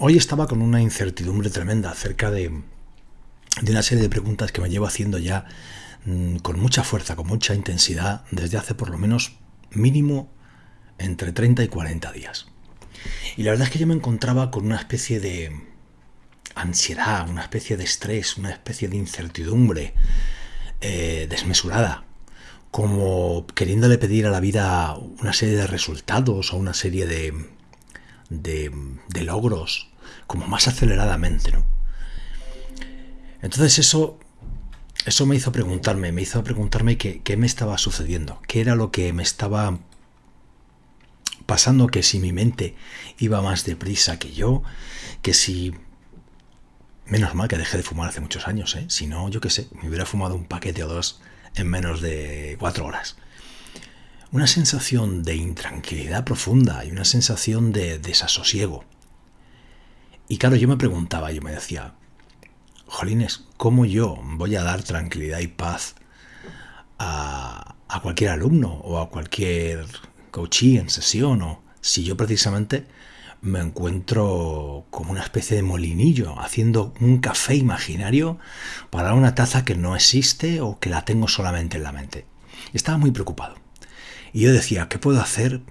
hoy estaba con una incertidumbre tremenda acerca de, de, una serie de preguntas que me llevo haciendo ya mm, con mucha fuerza, con mucha intensidad, desde hace por lo menos mínimo entre 30 y 40 días. Y la verdad es que yo me encontraba con una especie de ansiedad, una especie de estrés, una especie de incertidumbre eh, desmesurada, como queriéndole pedir a la vida una serie de resultados o una serie de, de, logros, como más aceleradamente, ¿no? Entonces eso, eso me hizo preguntarme, me hizo preguntarme qué, me estaba sucediendo, qué era lo que me estaba pasando, que si mi mente iba más deprisa que yo, que si Menos mal que dejé de fumar hace muchos años, ¿eh? Si no, yo qué sé, me hubiera fumado un paquete o dos en menos de cuatro horas. Una sensación de intranquilidad profunda y una sensación de desasosiego. Y claro, yo me preguntaba, yo me decía, Jolines, ¿cómo yo voy a dar tranquilidad y paz a, a cualquier alumno o a cualquier coachee en sesión? O si yo precisamente me encuentro como una especie de molinillo haciendo un café imaginario para una taza que no existe o que la tengo solamente en la mente. Estaba muy preocupado. Y yo decía, ¿qué puedo hacer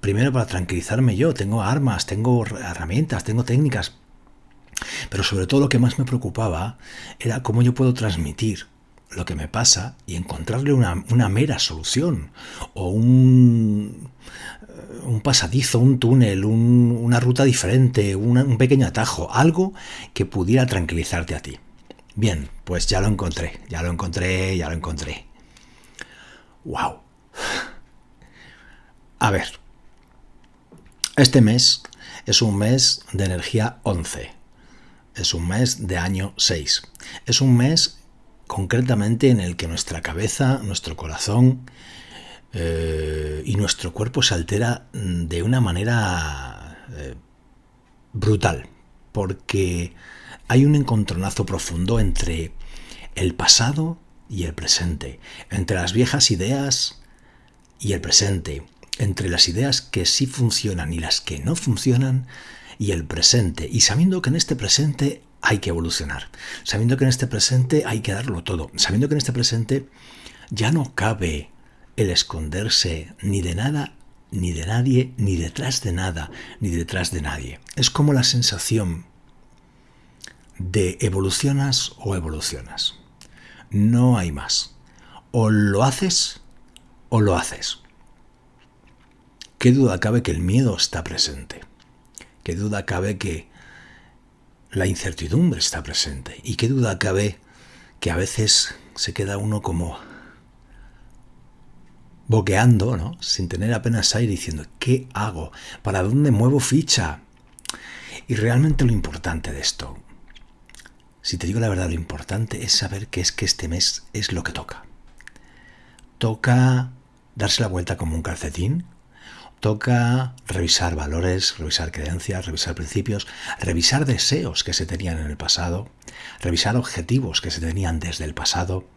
primero para tranquilizarme yo? Tengo armas, tengo herramientas, tengo técnicas. Pero sobre todo lo que más me preocupaba era cómo yo puedo transmitir lo que me pasa y encontrarle una, una mera solución o un, un pasadizo, un túnel, una ruta diferente, un pequeño atajo, algo que pudiera tranquilizarte a ti. Bien, pues ya lo encontré, ya lo encontré, ya lo encontré. ¡Wow! A ver, este mes es un mes de energía 11, es un mes de año 6, es un mes concretamente en el que nuestra cabeza, nuestro corazón, eh, y nuestro cuerpo se altera de una manera eh, brutal, porque hay un encontronazo profundo entre el pasado y el presente, entre las viejas ideas y el presente, entre las ideas que sí funcionan y las que no funcionan y el presente, y sabiendo que en este presente hay que evolucionar, sabiendo que en este presente hay que darlo todo, sabiendo que en este presente ya no cabe el esconderse ni de nada, ni de nadie, ni detrás de nada, ni detrás de nadie. Es como la sensación de evolucionas o evolucionas. No hay más. O lo haces o lo haces. ¿Qué duda cabe que el miedo está presente? ¿Qué duda cabe que la incertidumbre está presente? ¿Y qué duda cabe que a veces se queda uno como boqueando, ¿no? sin tener apenas aire, diciendo, ¿qué hago? ¿Para dónde muevo ficha? Y realmente lo importante de esto, si te digo la verdad, lo importante es saber que es que este mes es lo que toca. Toca darse la vuelta como un calcetín, toca revisar valores, revisar creencias, revisar principios, revisar deseos que se tenían en el pasado, revisar objetivos que se tenían desde el pasado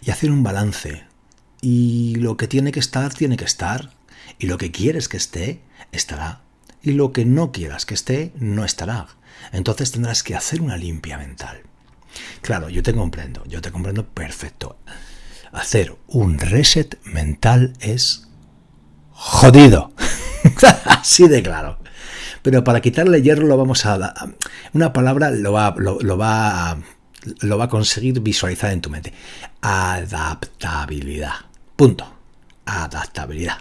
y hacer un balance y lo que tiene que estar, tiene que estar. Y lo que quieres que esté, estará. Y lo que no quieras que esté, no estará. Entonces tendrás que hacer una limpia mental. Claro, yo te comprendo, yo te comprendo perfecto. Hacer un reset mental es jodido. Así de claro. Pero para quitarle hierro lo vamos a... Una palabra lo va, lo va, lo va a conseguir visualizar en tu mente. Adaptabilidad. Punto. Adaptabilidad.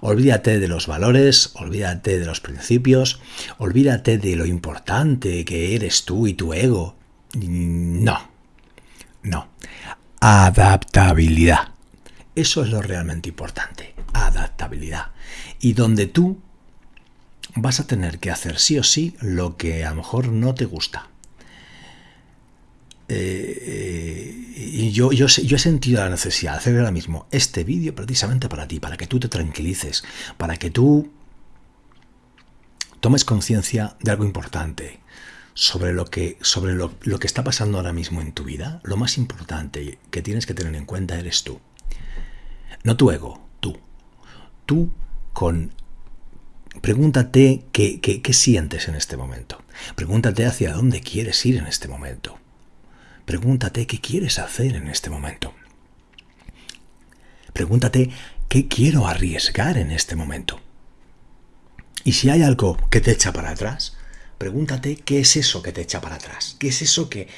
Olvídate de los valores, olvídate de los principios, olvídate de lo importante que eres tú y tu ego. No, no. Adaptabilidad. Eso es lo realmente importante. Adaptabilidad. Y donde tú vas a tener que hacer sí o sí lo que a lo mejor no te gusta. Eh, y yo, yo, yo, he sentido la necesidad de hacer ahora mismo este vídeo precisamente para ti, para que tú te tranquilices, para que tú tomes conciencia de algo importante sobre, lo que, sobre lo, lo que está pasando ahora mismo en tu vida. Lo más importante que tienes que tener en cuenta eres tú. No tu ego, tú. Con Pregúntate qué, qué, sientes en este momento. Pregúntate hacia dónde quieres ir en este momento. Pregúntate qué quieres hacer en este momento. Pregúntate qué quiero arriesgar en este momento. Y si hay algo que te echa para atrás, pregúntate qué es eso que te echa para atrás. ¿Qué es eso que,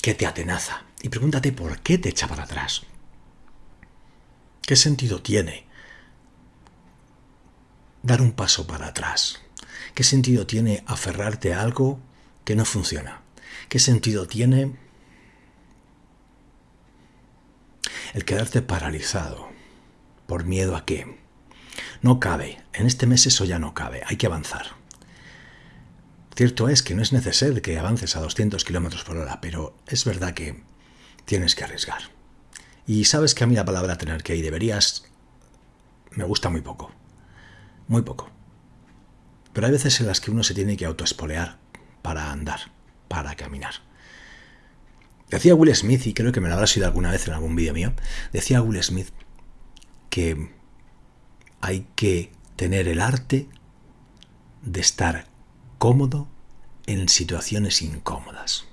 que te atenaza? Y pregúntate por qué te echa para atrás. ¿Qué sentido tiene dar un paso para atrás? ¿Qué sentido tiene aferrarte a algo que no funciona? ¿Qué sentido tiene el quedarte paralizado por miedo a qué? No cabe. En este mes eso ya no cabe. Hay que avanzar. Cierto es que no es necesario que avances a 200 kilómetros por hora, pero es verdad que tienes que arriesgar. Y sabes que a mí la palabra tener que y deberías me gusta muy poco. Muy poco. Pero hay veces en las que uno se tiene que autoespolear para andar, para caminar. Decía Will Smith, y creo que me lo habrá sido alguna vez en algún vídeo mío, decía Will Smith que hay que tener el arte de estar cómodo en situaciones incómodas.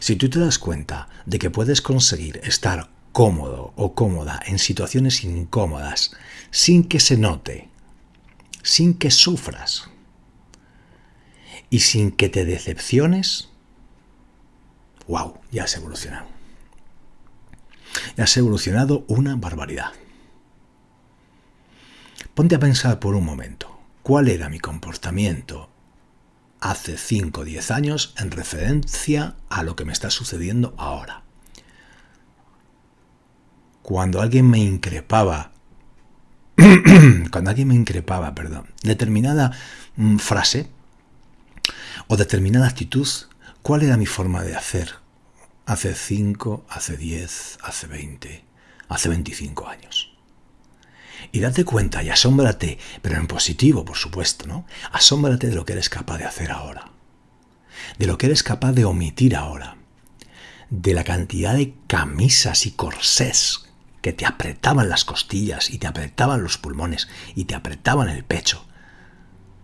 Si tú te das cuenta de que puedes conseguir estar cómodo o cómoda en situaciones incómodas sin que se note, sin que sufras y sin que te decepciones, wow, ya has evolucionado. Ya has evolucionado una barbaridad. Ponte a pensar por un momento, ¿cuál era mi comportamiento hace 5 o 10 años en referencia a lo que me está sucediendo ahora? Cuando alguien me increpaba, cuando alguien me increpaba, perdón, determinada mm, frase o determinada actitud, ¿cuál era mi forma de hacer hace 5, hace 10, hace 20, hace 25 años? Y date cuenta y asómbrate, pero en positivo, por supuesto, ¿no? Asómbrate de lo que eres capaz de hacer ahora. De lo que eres capaz de omitir ahora. De la cantidad de camisas y corsés que te apretaban las costillas y te apretaban los pulmones y te apretaban el pecho.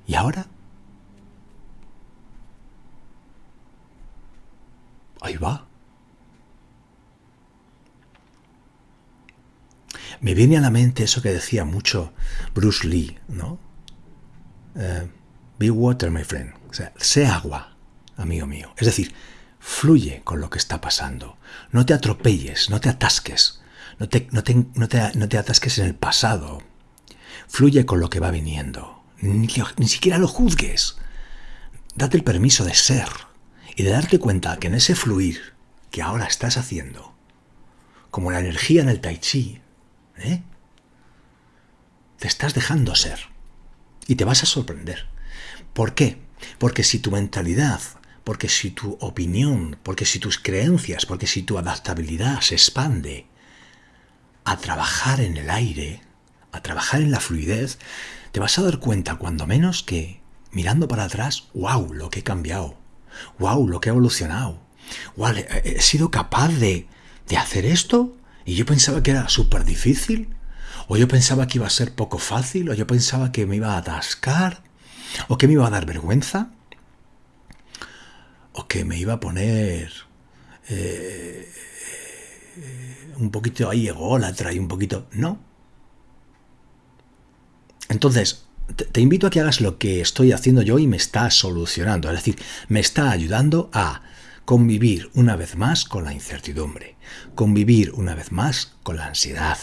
¿Y ahora? Ahí va. me viene a la mente eso que decía mucho Bruce Lee, ¿no? Eh, be water, my friend. O sea, sé agua, amigo mío. Es decir, fluye con lo que está pasando. No te atropelles, no te atasques. No te, no te, atasques en el pasado. Fluye con lo que va viniendo. Ni, ni siquiera lo juzgues. Date el permiso de ser y de darte cuenta que en ese fluir que ahora estás haciendo, como la energía en el tai chi, ¿Eh? Te estás dejando ser. Y te vas a sorprender. ¿Por qué? Porque si tu mentalidad, porque si tu opinión, porque si tus creencias, porque si tu adaptabilidad se expande a trabajar en el aire, a trabajar en la fluidez, te vas a dar cuenta cuando menos que mirando para atrás, wow, lo que he cambiado, wow, lo que he evolucionado, wow, he sido capaz de, de hacer esto y yo pensaba que era súper difícil, o yo pensaba que iba a ser poco fácil, o yo pensaba que me iba a atascar, o que me iba a dar vergüenza, o que me iba a poner eh, un poquito ahí ególatra y un poquito... No. Entonces, te invito a que hagas lo que estoy haciendo yo y me está solucionando, es decir, me está ayudando a convivir una vez más con la incertidumbre, convivir una vez más con la ansiedad,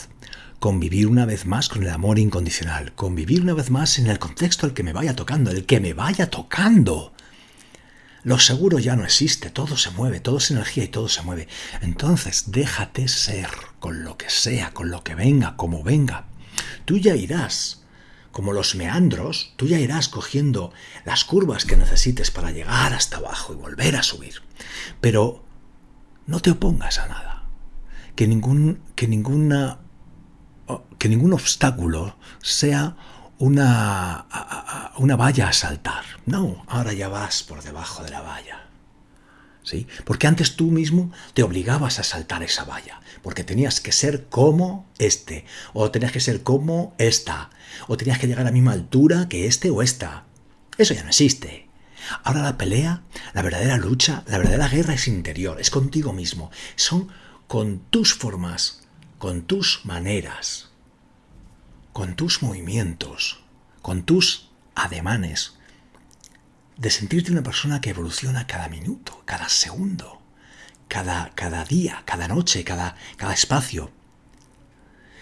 convivir una vez más con el amor incondicional, convivir una vez más en el contexto el que me vaya tocando, el que me vaya tocando. Lo seguro ya no existe, todo se mueve, todo es energía y todo se mueve. Entonces déjate ser con lo que sea, con lo que venga, como venga. Tú ya irás como los meandros, tú ya irás cogiendo las curvas que necesites para llegar hasta abajo y volver a subir. Pero no te opongas a nada. Que ningún, que ninguna, que ningún obstáculo sea una, una valla a saltar. No, ahora ya vas por debajo de la valla. ¿Sí? Porque antes tú mismo te obligabas a saltar esa valla, porque tenías que ser como este, o tenías que ser como esta, o tenías que llegar a la misma altura que este o esta. Eso ya no existe. Ahora la pelea, la verdadera lucha, la verdadera guerra es interior, es contigo mismo. Son con tus formas, con tus maneras, con tus movimientos, con tus ademanes, de sentirte una persona que evoluciona cada minuto, cada segundo, cada, cada día, cada noche, cada, cada espacio.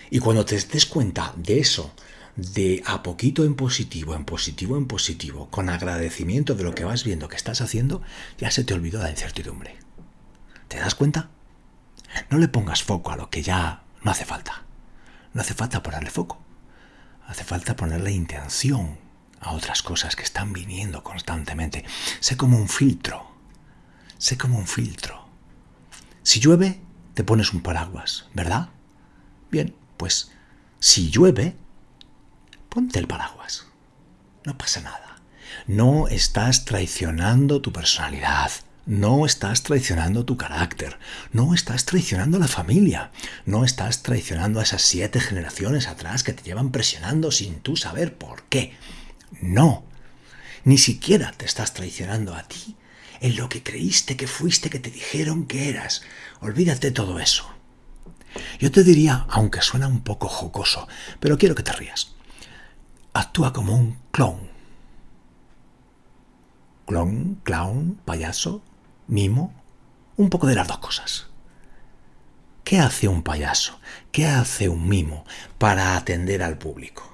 Y cuando te des cuenta de eso, de a poquito en positivo, en positivo, en positivo, con agradecimiento de lo que vas viendo que estás haciendo, ya se te olvidó la incertidumbre. ¿Te das cuenta? No le pongas foco a lo que ya no hace falta. No hace falta ponerle foco. Hace falta ponerle intención a otras cosas que están viniendo constantemente. Sé como un filtro. Sé como un filtro. Si llueve, te pones un paraguas, ¿verdad? Bien, pues si llueve, ponte el paraguas. No pasa nada. No estás traicionando tu personalidad. No estás traicionando tu carácter, no estás traicionando a la familia, no estás traicionando a esas siete generaciones atrás que te llevan presionando sin tú saber por qué. No, ni siquiera te estás traicionando a ti en lo que creíste que fuiste, que te dijeron que eras. Olvídate todo eso. Yo te diría, aunque suena un poco jocoso, pero quiero que te rías. Actúa como un clown. Clown, clown, payaso, mimo, un poco de las dos cosas. ¿Qué hace un payaso? ¿Qué hace un mimo para atender al público?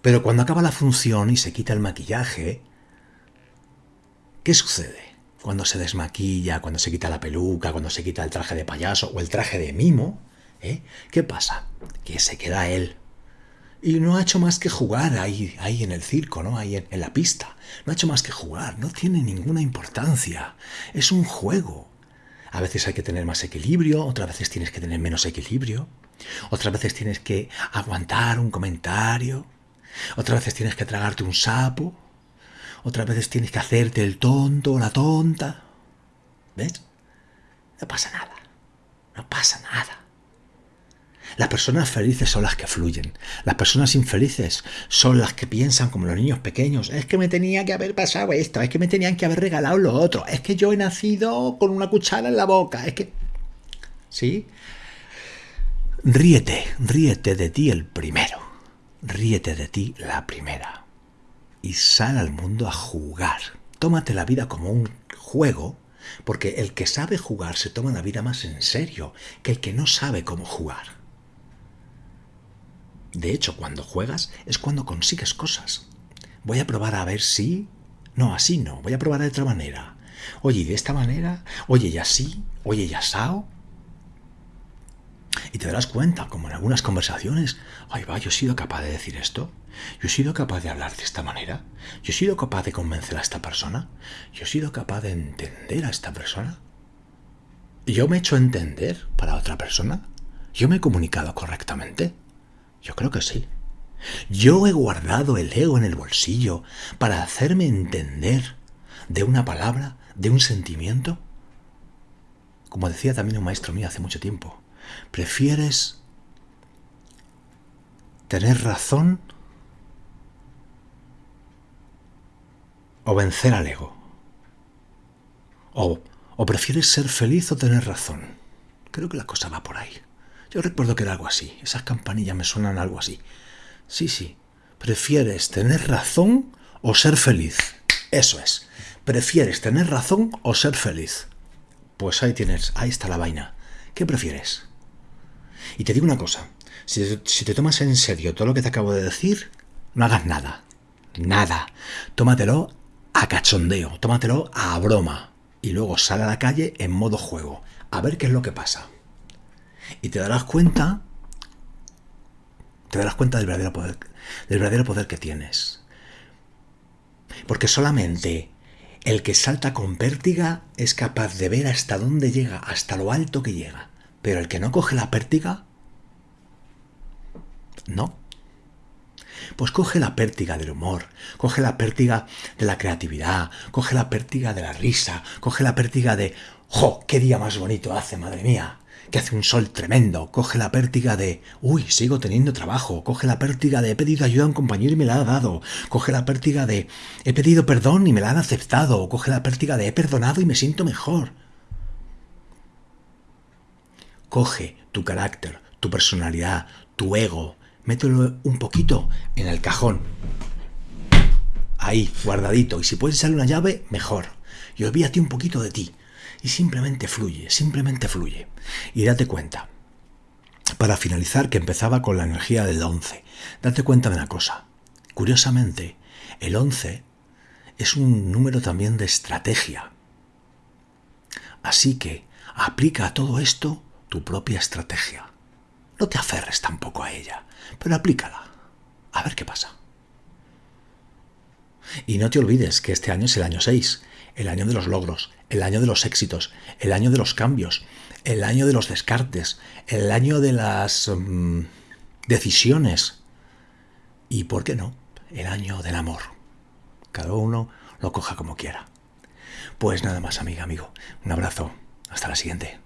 Pero cuando acaba la función y se quita el maquillaje, ¿qué sucede? Cuando se desmaquilla, cuando se quita la peluca, cuando se quita el traje de payaso o el traje de mimo, ¿eh? ¿qué pasa? Que se queda él. Y no ha hecho más que jugar ahí, ahí en el circo, ¿no? Ahí en, en la pista. No ha hecho más que jugar, no tiene ninguna importancia. Es un juego. A veces hay que tener más equilibrio, otras veces tienes que tener menos equilibrio, otras veces tienes que aguantar un comentario, otras veces tienes que tragarte un sapo. Otras veces tienes que hacerte el tonto o la tonta. ¿Ves? No pasa nada. No pasa nada. Las personas felices son las que fluyen. Las personas infelices son las que piensan como los niños pequeños. Es que me tenía que haber pasado esto. Es que me tenían que haber regalado lo otro. Es que yo he nacido con una cuchara en la boca. Es que... ¿Sí? Ríete, ríete de ti el primero ríete de ti la primera y sal al mundo a jugar. Tómate la vida como un juego, porque el que sabe jugar se toma la vida más en serio que el que no sabe cómo jugar. De hecho, cuando juegas es cuando consigues cosas. Voy a probar a ver si... No, así no. Voy a probar de otra manera. Oye, de esta manera. Oye, y así. Oye, y asao. Y te darás cuenta, como en algunas conversaciones, ay va, yo he sido capaz de decir esto, yo he sido capaz de hablar de esta manera, yo he sido capaz de convencer a esta persona, yo he sido capaz de entender a esta persona. ¿Yo me he hecho entender para otra persona? ¿Yo me he comunicado correctamente? Yo creo que sí. Yo he guardado el ego en el bolsillo para hacerme entender de una palabra, de un sentimiento. Como decía también un maestro mío hace mucho tiempo, ¿Prefieres tener razón o vencer al ego? O, o, prefieres ser feliz o tener razón? Creo que la cosa va por ahí. Yo recuerdo que era algo así. Esas campanillas me suenan algo así. Sí, sí. ¿Prefieres tener razón o ser feliz? Eso es. ¿Prefieres tener razón o ser feliz? Pues ahí tienes, ahí está la vaina. ¿Qué prefieres? Y te digo una cosa, si, te tomas en serio todo lo que te acabo de decir, no hagas nada. Nada. Tómatelo a cachondeo, tómatelo a broma. Y luego sal a la calle en modo juego. A ver qué es lo que pasa. Y te darás cuenta. Te darás cuenta del verdadero poder. Del verdadero poder que tienes. Porque solamente el que salta con pértiga es capaz de ver hasta dónde llega, hasta lo alto que llega. Pero el que no coge la pértiga, no. Pues coge la pértiga del humor, coge la pértiga de la creatividad, coge la pértiga de la risa, coge la pértiga de, ¡jo! ¡Qué día más bonito hace, madre mía! Que hace un sol tremendo, coge la pértiga de, uy, sigo teniendo trabajo, coge la pértiga de, he pedido ayuda a un compañero y me la ha dado, coge la pértiga de, he pedido perdón y me la han aceptado, coge la pértiga de, he perdonado y me siento mejor. Coge tu carácter, tu personalidad, tu ego, mételo un poquito en el cajón. Ahí, guardadito. Y si puedes echarle una llave, mejor. Y olvídate un poquito de ti. Y simplemente fluye, simplemente fluye. Y date cuenta, para finalizar, que empezaba con la energía del 11. Date cuenta de una cosa. Curiosamente, el 11 es un número también de estrategia. Así que aplica a todo esto tu propia estrategia. No te aferres tampoco a ella, pero aplícala. A ver qué pasa. Y no te olvides que este año es el año 6 el año de los logros, el año de los éxitos, el año de los cambios, el año de los descartes, el año de las mm, decisiones y, ¿por qué no?, el año del amor. Cada uno lo coja como quiera. Pues nada más, amiga, amigo. Un abrazo. Hasta la siguiente.